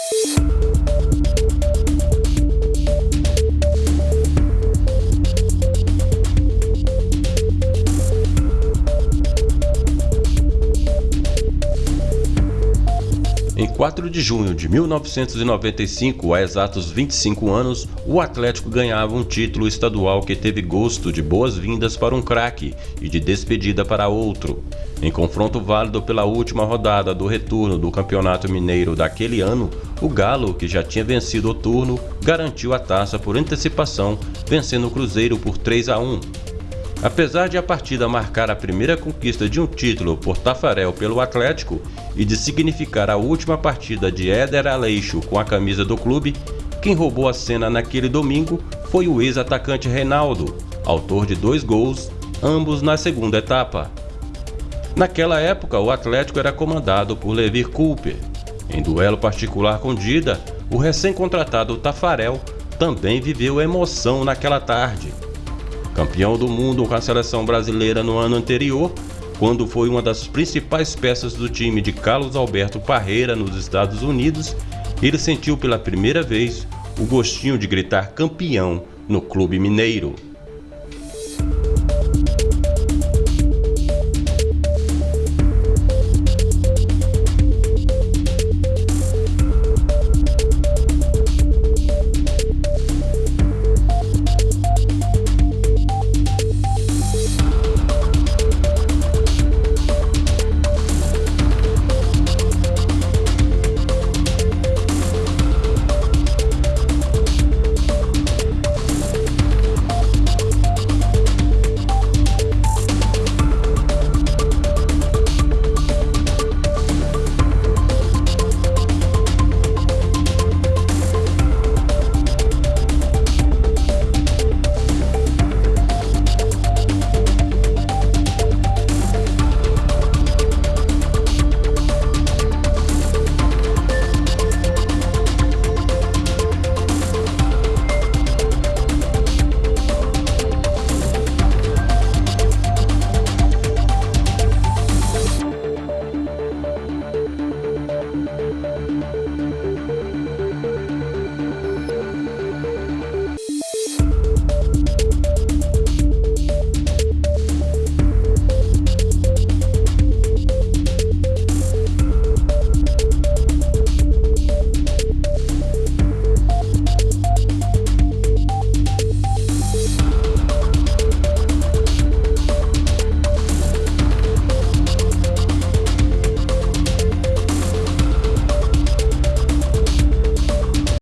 Em 4 de junho de 1995, há exatos 25 anos, o Atlético ganhava um título estadual que teve gosto de boas-vindas para um craque e de despedida para outro. Em confronto válido pela última rodada do retorno do Campeonato Mineiro daquele ano, o Galo, que já tinha vencido o turno, garantiu a taça por antecipação, vencendo o Cruzeiro por 3 a 1. Apesar de a partida marcar a primeira conquista de um título por Tafarel pelo Atlético e de significar a última partida de Éder Aleixo com a camisa do clube, quem roubou a cena naquele domingo foi o ex-atacante Reinaldo, autor de dois gols, ambos na segunda etapa. Naquela época, o Atlético era comandado por Levi Cooper. Em duelo particular com Dida, o recém-contratado Tafarel também viveu emoção naquela tarde campeão do mundo com a seleção brasileira no ano anterior, quando foi uma das principais peças do time de Carlos Alberto Parreira nos Estados Unidos, ele sentiu pela primeira vez o gostinho de gritar campeão no clube mineiro.